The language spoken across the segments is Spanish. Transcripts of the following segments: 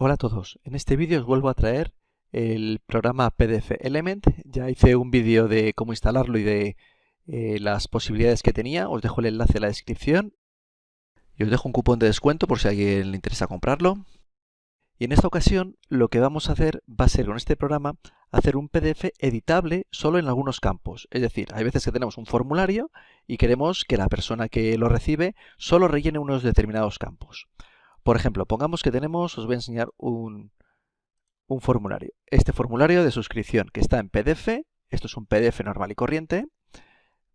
Hola a todos, en este vídeo os vuelvo a traer el programa PDF Element. Ya hice un vídeo de cómo instalarlo y de eh, las posibilidades que tenía. Os dejo el enlace en la descripción. Y os dejo un cupón de descuento por si a alguien le interesa comprarlo. Y en esta ocasión lo que vamos a hacer va a ser con este programa hacer un PDF editable solo en algunos campos. Es decir, hay veces que tenemos un formulario y queremos que la persona que lo recibe solo rellene unos determinados campos. Por ejemplo, pongamos que tenemos, os voy a enseñar un, formulario. Este formulario de suscripción que está en PDF, esto es un PDF normal y corriente,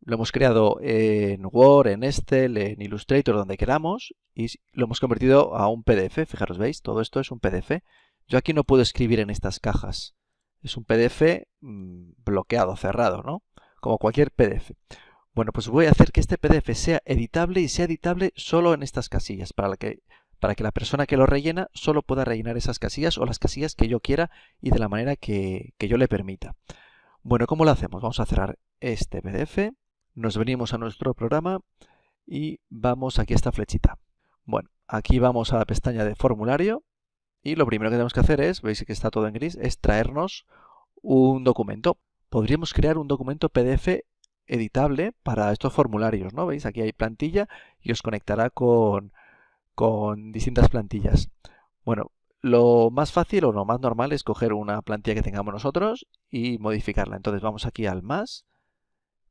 lo hemos creado en Word, en Excel, en Illustrator, donde queramos, y lo hemos convertido a un PDF. Fijaros, ¿veis? Todo esto es un PDF. Yo aquí no puedo escribir en estas cajas. Es un PDF mm, bloqueado, cerrado, ¿no? Como cualquier PDF. Bueno, pues voy a hacer que este PDF sea editable y sea editable solo en estas casillas, para que para que la persona que lo rellena solo pueda rellenar esas casillas o las casillas que yo quiera y de la manera que, yo le permita. Bueno, ¿cómo lo hacemos? Vamos a cerrar este PDF, nos venimos a nuestro programa y vamos aquí a esta flechita. Bueno, aquí vamos a la pestaña de formulario y lo primero que tenemos que hacer es, veis que está todo en gris, es traernos un documento. Podríamos crear un documento PDF editable para estos formularios, ¿no? ¿Veis? Aquí hay plantilla y os conectará con con distintas plantillas. Bueno, lo más fácil o lo más normal es coger una plantilla que tengamos nosotros y modificarla. Entonces vamos aquí al más,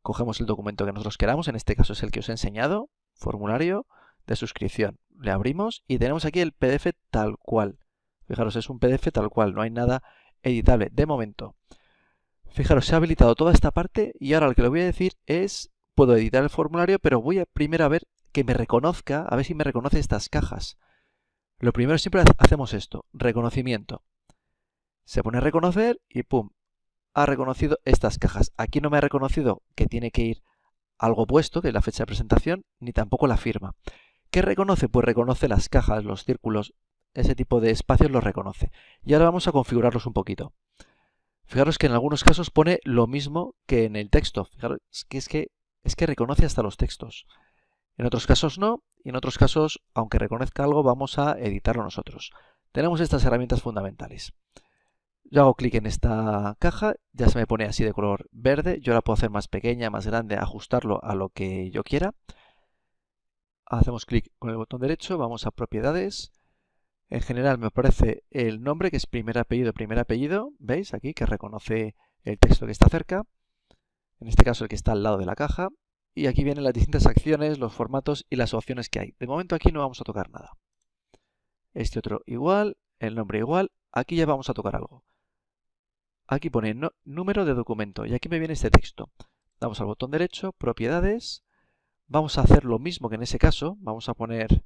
cogemos el documento que nosotros queramos, en este caso es el que os he enseñado, formulario de suscripción. Le abrimos y tenemos aquí el PDF tal cual. Fijaros, es un PDF tal cual, no hay nada editable de momento. Fijaros, se ha habilitado toda esta parte y ahora lo que le voy a decir es, puedo editar el formulario, pero voy a primero a ver que me reconozca, a ver si me reconoce estas cajas. Lo primero siempre hacemos esto, reconocimiento. Se pone a reconocer y ¡pum! Ha reconocido estas cajas. Aquí no me ha reconocido que tiene que ir algo puesto, que la fecha de presentación, ni tampoco la firma. ¿Qué reconoce? Pues reconoce las cajas, los círculos, ese tipo de espacios los reconoce. Y ahora vamos a configurarlos un poquito. Fijaros que en algunos casos pone lo mismo que en el texto. Fijaros que es que, es que reconoce hasta los textos. En otros casos no, y en otros casos, aunque reconozca algo, vamos a editarlo nosotros. Tenemos estas herramientas fundamentales. Yo hago clic en esta caja, ya se me pone así de color verde. Yo la puedo hacer más pequeña, más grande, ajustarlo a lo que yo quiera. Hacemos clic con el botón derecho, vamos a propiedades. En general me aparece el nombre, que es primer apellido, primer apellido. ¿Veis? Aquí que reconoce el texto que está cerca. En este caso el que está al lado de la caja y aquí vienen las distintas acciones, los formatos y las opciones que hay. De momento aquí no vamos a tocar nada. Este otro igual, el nombre igual, aquí ya vamos a tocar algo. Aquí pone número de documento y aquí me viene este texto. Damos al botón derecho, propiedades, vamos a hacer lo mismo que en ese caso, vamos a poner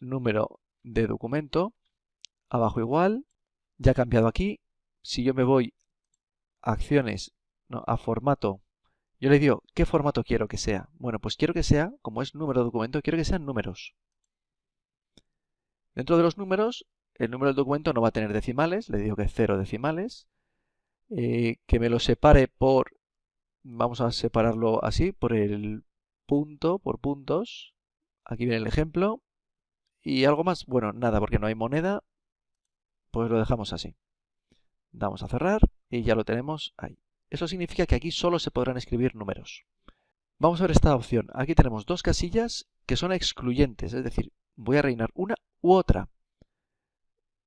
número de documento, abajo igual, ya ha cambiado aquí, si yo me voy a acciones, no, a formato, yo le digo, ¿qué formato quiero que sea? Bueno, pues quiero que sea, como es número de documento, quiero que sean números. Dentro de los números, el número del documento no va a tener decimales, le digo que cero decimales. Eh, que me lo separe por, vamos a separarlo así, por el punto, por puntos. Aquí viene el ejemplo. Y algo más, bueno, nada, porque no hay moneda, pues lo dejamos así. Damos a cerrar y ya lo tenemos ahí. Eso significa que aquí solo se podrán escribir números. Vamos a ver esta opción. Aquí tenemos dos casillas que son excluyentes, es decir, voy a rellenar una u otra.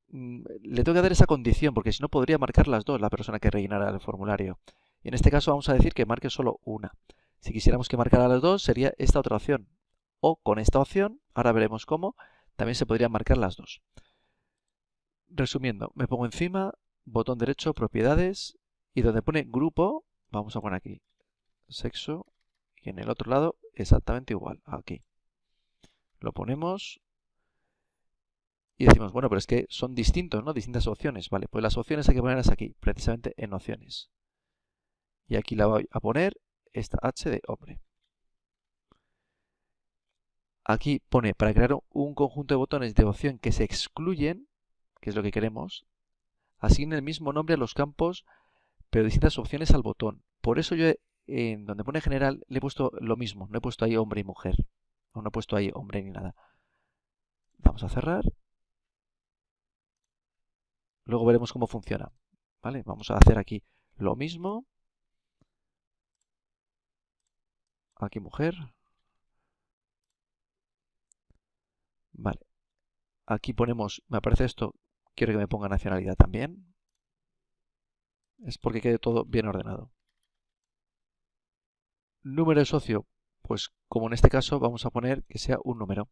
Mm, le tengo que dar esa condición, porque si no podría marcar las dos la persona que rellenara el formulario. Y en este caso vamos a decir que marque solo una. Si quisiéramos que marcara las dos, sería esta otra opción. O con esta opción, ahora veremos cómo, también se podrían marcar las dos. Resumiendo, me pongo encima, botón derecho, propiedades, y donde pone grupo, vamos a poner aquí sexo y en el otro lado exactamente igual, aquí. Lo ponemos y decimos, bueno, pero es que son distintos, ¿no? Distintas opciones. Vale, pues las opciones hay que ponerlas aquí, precisamente en opciones. Y aquí la voy a poner esta H de hombre. Aquí pone, para crear un conjunto de botones de opción que se excluyen, que es lo que queremos, asigne el mismo nombre a los campos pero distintas opciones al botón. Por eso yo en donde pone general le he puesto lo mismo, no he puesto ahí hombre y mujer, o no he puesto ahí hombre ni nada. Vamos a cerrar. luego veremos cómo funciona. ¿Vale? Vamos a hacer aquí lo mismo. Aquí mujer. Vale. Aquí ponemos, me aparece esto, quiero que me ponga nacionalidad también. Es porque quede todo bien ordenado. Número de socio, pues como en este caso vamos a poner que sea un número.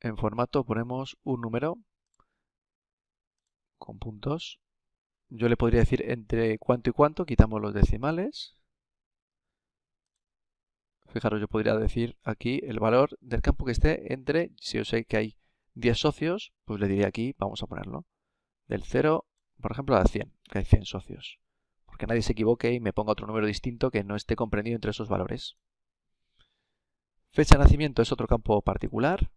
En formato ponemos un número con puntos. Yo le podría decir entre cuánto y cuánto, quitamos los decimales. Fijaros, yo podría decir aquí el valor del campo que esté entre, si yo sé que hay 10 socios, pues le diría aquí, vamos a ponerlo, del 0, por ejemplo, a 100, que hay 100 socios. Porque nadie se equivoque y me ponga otro número distinto que no esté comprendido entre esos valores. Fecha de nacimiento es otro campo particular.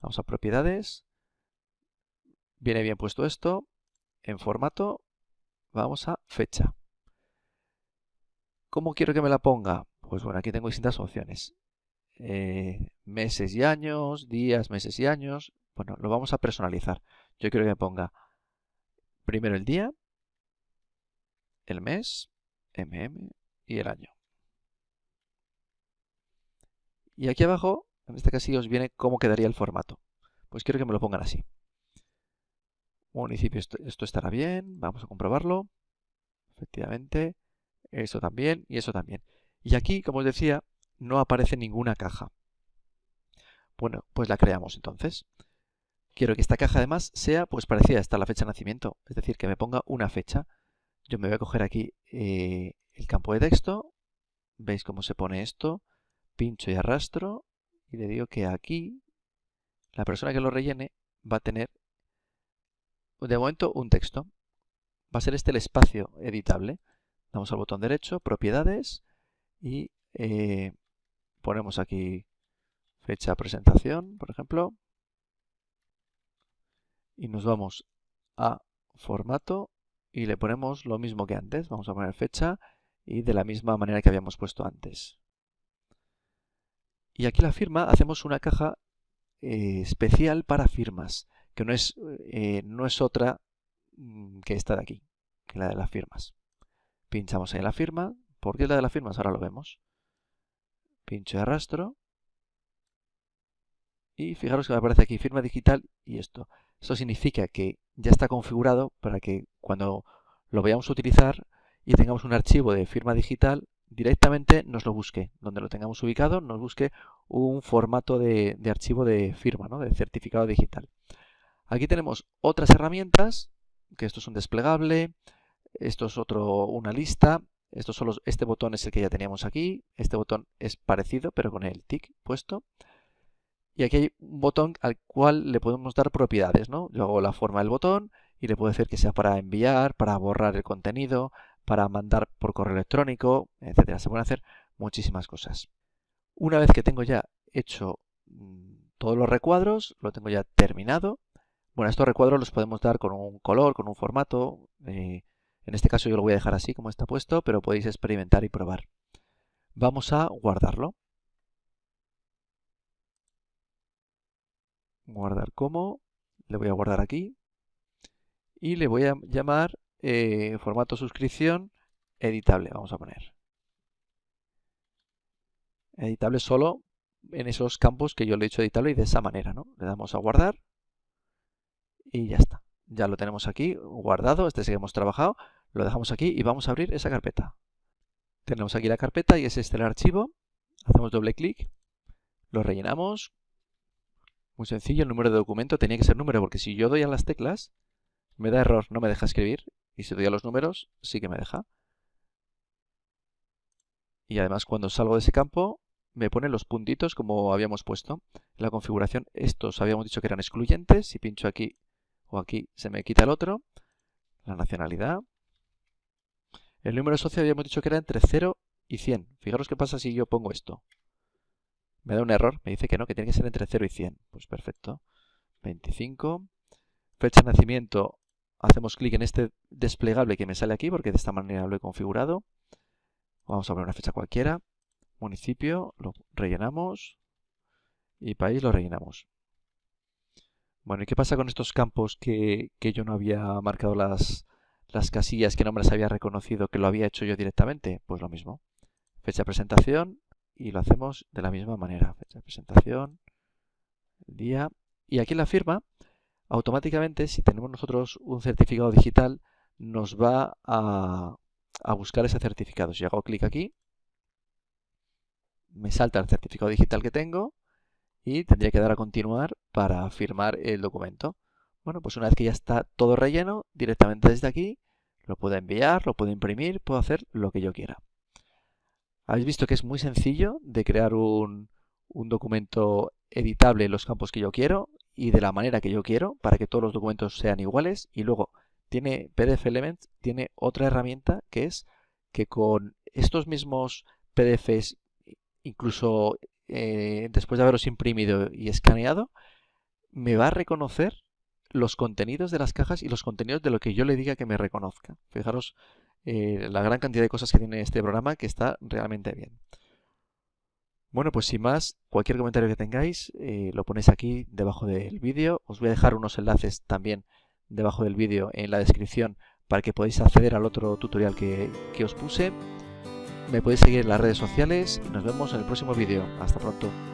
Vamos a propiedades. Viene bien puesto esto. En formato, vamos a fecha. ¿Cómo quiero que me la ponga? Pues bueno, aquí tengo distintas opciones. Eh, meses y años, días, meses y años. Bueno, lo vamos a personalizar. Yo quiero que me ponga primero el día, el mes, mm y el año. Y aquí abajo, en este casillo, os viene cómo quedaría el formato. Pues quiero que me lo pongan así. Municipio, esto, esto estará bien, vamos a comprobarlo. Efectivamente, eso también y eso también. Y aquí, como os decía, no aparece ninguna caja. Bueno, pues la creamos entonces. Quiero que esta caja además sea pues parecida a la fecha de nacimiento, es decir, que me ponga una fecha. Yo me voy a coger aquí eh, el campo de texto, veis cómo se pone esto, pincho y arrastro y le digo que aquí la persona que lo rellene va a tener de momento un texto. Va a ser este el espacio editable. Damos al botón derecho, propiedades y eh, ponemos aquí fecha presentación, por ejemplo, y nos vamos a formato y le ponemos lo mismo que antes. Vamos a poner fecha y de la misma manera que habíamos puesto antes. Y aquí la firma hacemos una caja eh, especial para firmas, que no es, eh, no es otra mm, que esta de aquí, que la de las firmas. Pinchamos en la firma. ¿Por qué la de las firmas? Ahora lo vemos. Pincho y arrastro. Y fijaros que me aparece aquí firma digital y esto. Eso significa que ya está configurado para que cuando lo vayamos a utilizar y tengamos un archivo de firma digital, directamente nos lo busque. Donde lo tengamos ubicado, nos busque un formato de, archivo de firma, ¿no? de certificado digital. Aquí tenemos otras herramientas, que esto es un desplegable, esto es otro, una lista, esto solo, este botón es el que ya teníamos aquí, este botón es parecido pero con el tick puesto. Y aquí hay un botón al cual le podemos dar propiedades, ¿no? Hago la forma del botón y le puedo decir que sea para enviar, para borrar el contenido, para mandar por correo electrónico, etcétera. Se pueden hacer muchísimas cosas. Una vez que tengo ya hecho mm, todos los recuadros, lo tengo ya terminado. Bueno, estos recuadros los podemos dar con un color, con un formato. Eh, en este caso yo lo voy a dejar así como está puesto, pero podéis experimentar y probar. Vamos a guardarlo. Guardar como, le voy a guardar aquí y le voy a llamar eh, formato suscripción editable, vamos a poner. Editable solo en esos campos que yo le he hecho editable y de esa manera, ¿no? Le damos a guardar y ya está. Ya lo tenemos aquí guardado, este sí que hemos trabajado, lo dejamos aquí y vamos a abrir esa carpeta. Tenemos aquí la carpeta y es este el archivo, hacemos doble clic, lo rellenamos muy sencillo, el número de documento tenía que ser número, porque si yo doy a las teclas, me da error, no me deja escribir. Y si doy a los números, sí que me deja. Y además cuando salgo de ese campo, me pone los puntitos como habíamos puesto. En la configuración, estos habíamos dicho que eran excluyentes. Si pincho aquí o aquí, se me quita el otro. La nacionalidad. El número socio habíamos dicho que era entre 0 y 100. Fijaros qué pasa si yo pongo esto. Me da un error, me dice que no, que tiene que ser entre 0 y 100. Pues perfecto. 25. Fecha de nacimiento, hacemos clic en este desplegable que me sale aquí porque de esta manera lo he configurado. Vamos a poner una fecha cualquiera. Municipio, lo rellenamos. Y país lo rellenamos. Bueno, ¿y qué pasa con estos campos que, yo no había marcado las, las casillas, que no me las había reconocido, que lo había hecho yo directamente? Pues lo mismo. Fecha de presentación y lo hacemos de la misma manera. Presentación, día. Y aquí en la firma, automáticamente, si tenemos nosotros un certificado digital, nos va a, a buscar ese certificado. Si hago clic aquí, me salta el certificado digital que tengo y tendría que dar a continuar para firmar el documento. Bueno, pues una vez que ya está todo relleno, directamente desde aquí lo puedo enviar, lo puedo imprimir, puedo hacer lo que yo quiera. Habéis visto que es muy sencillo de crear un, un documento editable en los campos que yo quiero y de la manera que yo quiero para que todos los documentos sean iguales y luego tiene PDF Elements, tiene otra herramienta que es que con estos mismos PDFs, incluso eh, después de haberlos imprimido y escaneado, me va a reconocer los contenidos de las cajas y los contenidos de lo que yo le diga que me reconozca. Fijaros eh, la gran cantidad de cosas que tiene este programa que está realmente bien. Bueno, pues sin más, cualquier comentario que tengáis eh, lo ponéis aquí debajo del vídeo. Os voy a dejar unos enlaces también debajo del vídeo en la descripción para que podáis acceder al otro tutorial que, que os puse. Me podéis seguir en las redes sociales y nos vemos en el próximo vídeo. Hasta pronto.